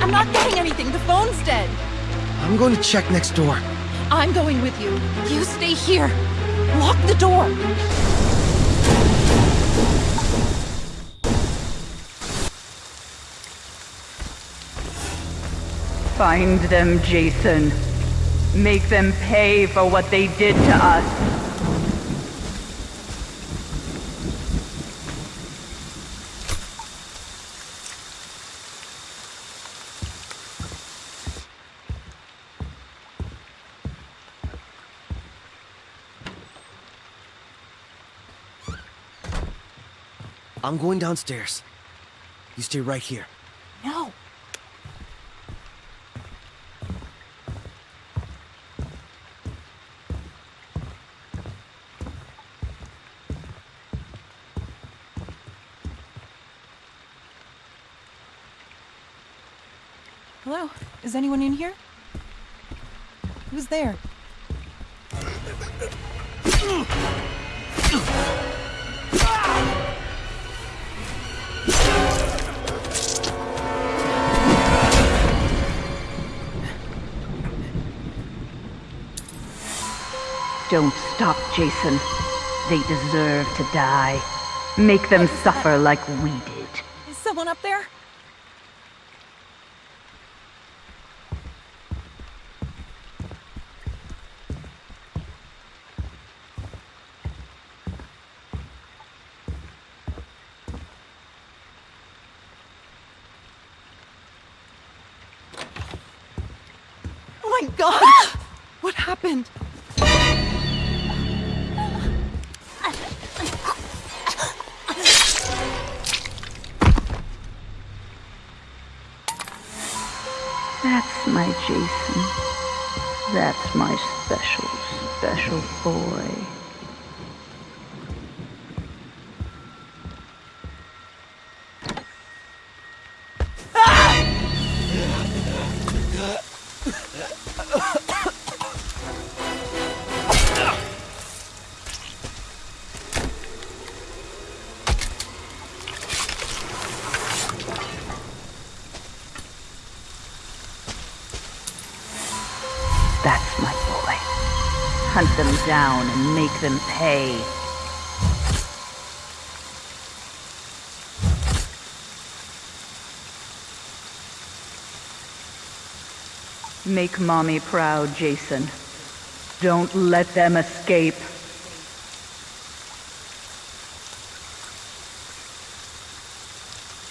I'm not getting anything. The phone's dead. I'm going to check next door. I'm going with you. You stay here. Lock the door. Find them, Jason. Make them pay for what they did to us. I'm going downstairs. You stay right here. No. Hello? Is anyone in here? Who's there? Don't stop, Jason. They deserve to die. Make them suffer like we did. Is someone up there? Oh my god! What happened? That's my Jason. That's my special, special boy. That's my boy. Hunt them down and make them pay. Make mommy proud, Jason. Don't let them escape.